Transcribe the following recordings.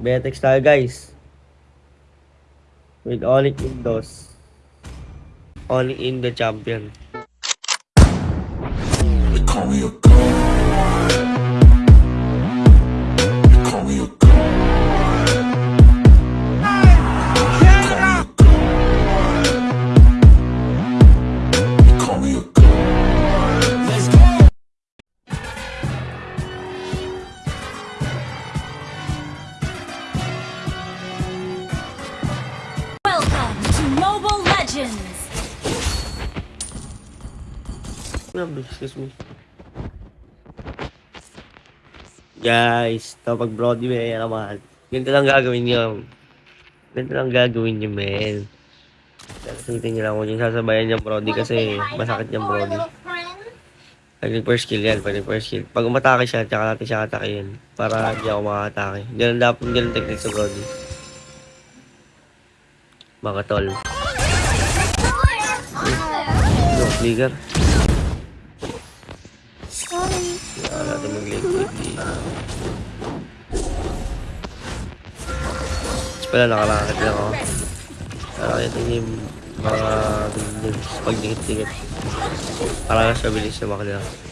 Betex tayo guys. With Onyx Windows. Onyx in the champion. They call me a Ma'am, excuse me. Guys, kapag Brody may naman, ganito lang gagawin niyo. Ganito lang gagawin niyo, men. Sasabihin niyo lang kung yung sasabayan niya Brody kasi masakit niya Brody. Pag nag-first kill yan, pag nag-first kill. Pag umatake siya, tsaka natin siya atakein. Para hindi ako makatake. Ganun dapat, ganun technique sa Brody. Mga tol. Go, flicker. Tapos pala nakalakit lang ako. Para ito yung mga buildings pag dikit-dikit. Para lang siya bilis na makala.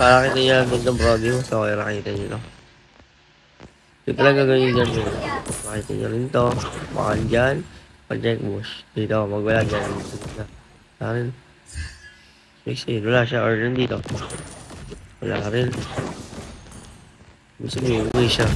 Para kita niya lang ng brody mo. So, kaya nakita niyo, no? Ito talaga ganyan dyan. Yun. Makita niyo rin to. Baka dyan. Project bush. Dito, magwala dyan. Arin. Sige, wala siya. Or nandito. Wala ka rin. Gusto niyo, uwi siya.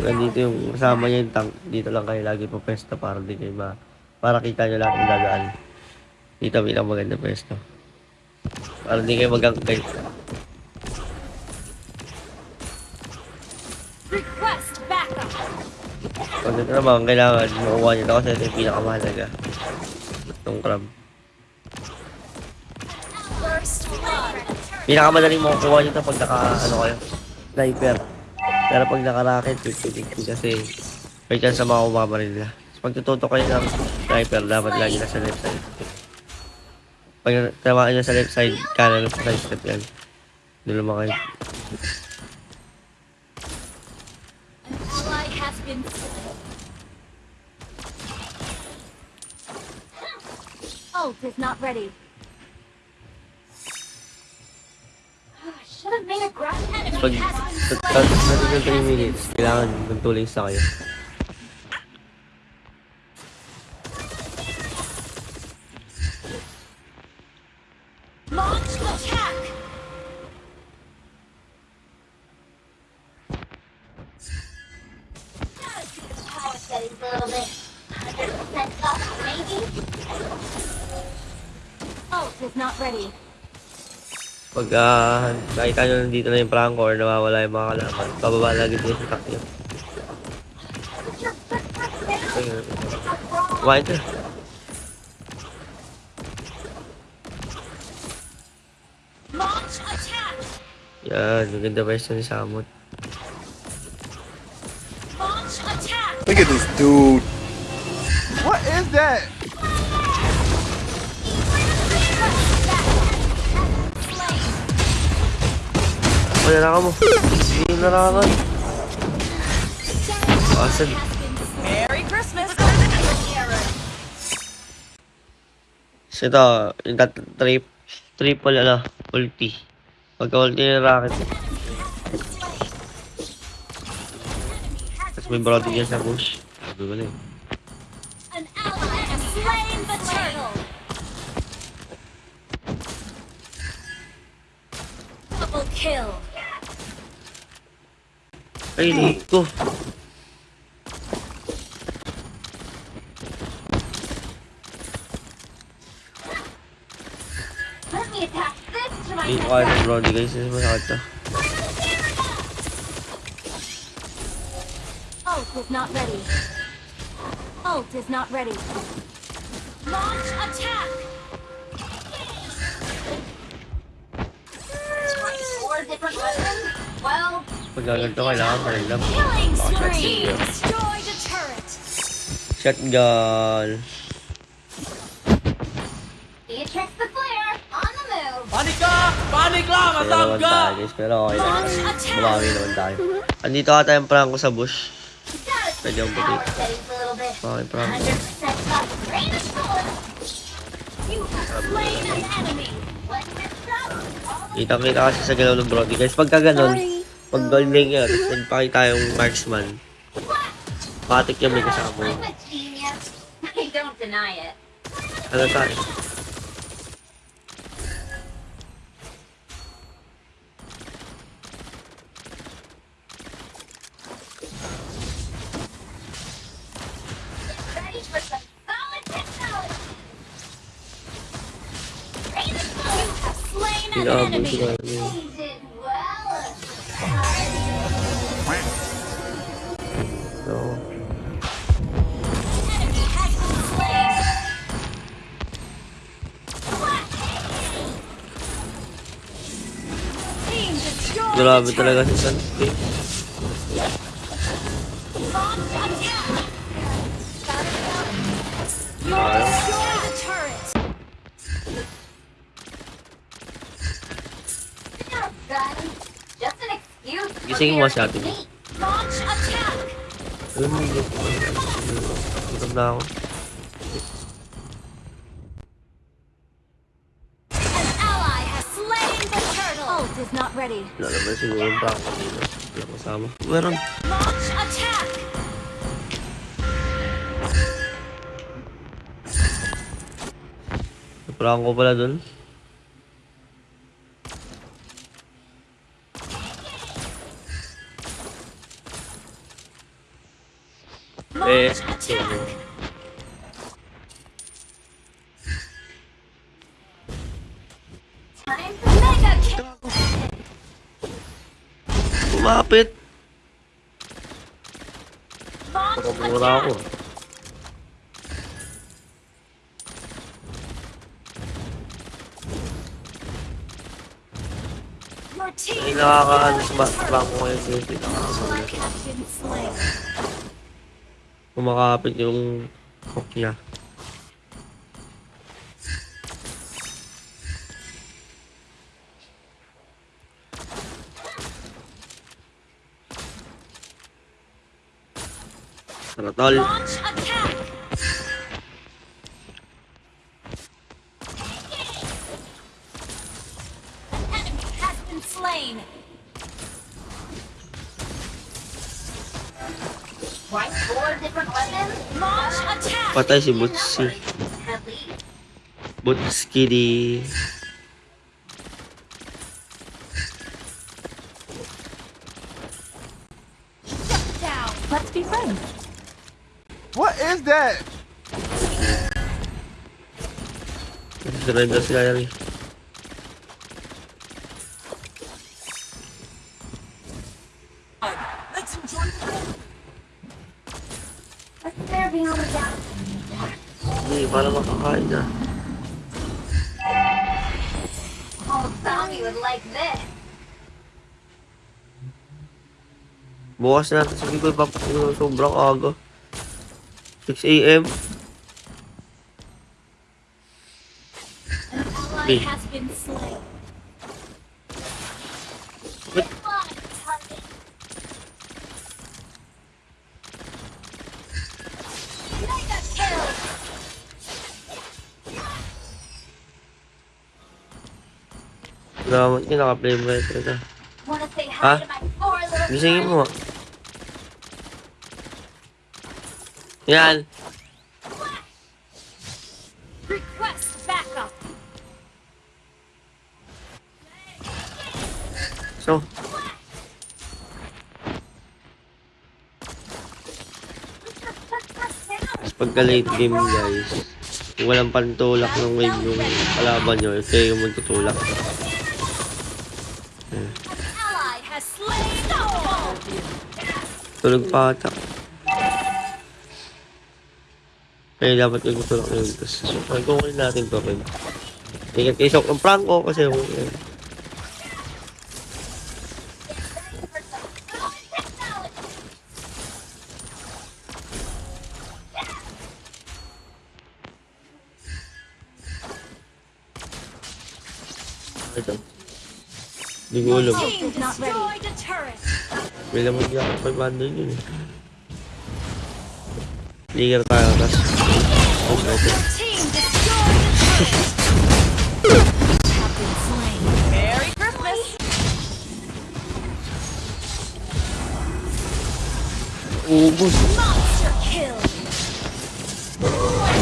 Nandito yung kasama niya yung tank. Dito lang kayo lagi pa pwesto para di kayo ma... Para kita niyo lahat ng dadaan. Dito, bilang maganda pwesto. Para di kayo. Request backup! Pag ito naman, kailangan makuha niyo ito kasi ito yung pinakamahalaga. Itong crab. Pinakamadaling makukuha niyo ito pag naka, ano kayo, sniper. Pero pag naka-rocket, 50-50 kasi may chance na makukuha pa rin nila. So, pag tututo kayo ng sniper, dapat lagi nasa left side. Pag tamaan niya sa left side, kanan sa side step yan. Doon slain. Ult is not ready. Should have made a grab Pag pag natin ng 3 minutes, kailangan magtuloy sa kayo. Is not ready. Pag uh, nakita nyo nandito na yung prank or nawawala yung mga kalaban, pababa lagi din sa takyo. Kumain ka. Launch attack! Yan, maganda pa yung ni Samot. Look at this dude. What is that? Wala na ka mo. Hindi na na ka. Asan? Merry Christmas! So ito, yung trip, triple ano, ulti. Pagka ulti ng rocket. Tapos may brody dyan sa bush. Sabi ko na! Double kill! Ay, hindi ko. Let me attach this to my Hindi ko kaya ng brody guys. Kasi masakit to. Ult is not ready. Ult is not ready. Launch attack! Twice. Well, Pag gaganto kailangan pa rin lang. shotgun. Panik ka! Panik lang! Tayo guys, pero okay lang. Bumawi naman tayo. Andito ata yung prank ko sa bush. Pwede akong puti. Okay, prank. 100% up. Greatest sword. You have slain an enemy. Let's get started. Kitang kita kasi sa galaw ng Brody. Guys, pagka ganun, pag yun, tapos nagpakita yung marksman, patik yung may kasama. I don't deny it. Ano tayo? Gun. Just an excuse. for Gisingin mo your si ate mo. defeat. Launch attack. Alam mo, ko Gutom na ako. Is not ready. Wala naman siguro yung ko dito. Wala kasama. Meron. Launch attack. Prank ko pala dun. Kumapit. Launch Pakamura ako. sa destroyed ba- the prank ko turtle. ngayon. Sige, nakakaano. Kumakapit yung hook niya. Tara, tol. Launch Patay si Butski. Butski di... Let's be friends. What is that? Surrender sekali. Let's enjoy the Hindi, para makakain na. Oh. Bukas na natin. Sige ko, ipapakino sobrang aga. 6 a.m. An ally Naka-play mo ito na. Little Gisingin mo. Yan. So, pagka late game guys, kung walang pantulak ng wave yung kalaban nyo, kayo yung magtutulak. Hmm. Tulog pa ata. Kaya dapat yung tulog na yun. Tapos, so, pagkukulin natin to. Pag. Tingnan kayo sa ang prank ko kasi yung... Yun. Ito. Hindi ko alam. May laman niya ako 500 yun eh. Ligar tayo, tas. Oh, Christmas. Ubus. Monster kill.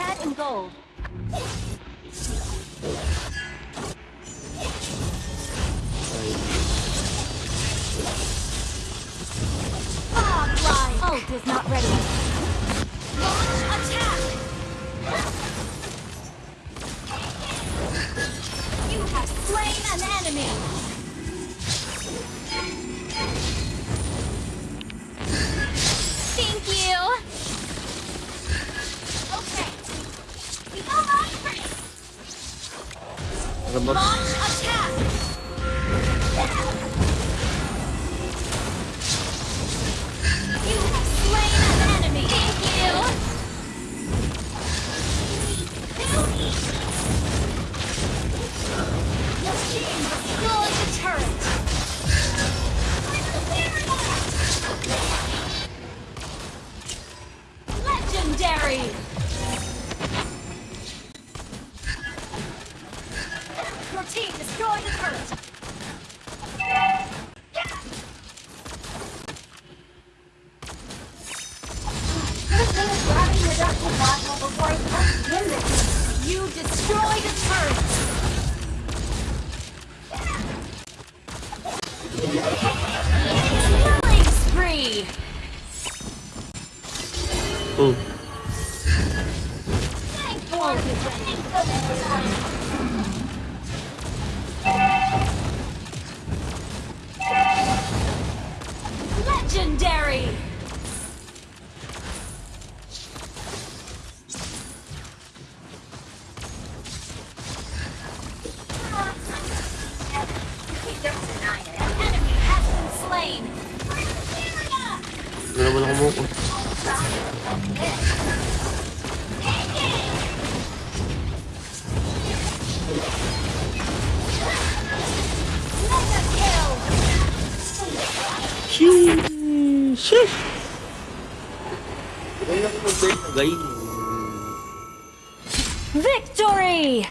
Red and gold. Line. Is not ready. Launch attack. You have slain an enemy. Thank you. Okay. We go on first. Launch Destroy the turret! Killing spree! Ooh. Thank you. Ano naman ako mo? Mega kill. Sheesh! Ganyan ako mag-bait, guys. Victory!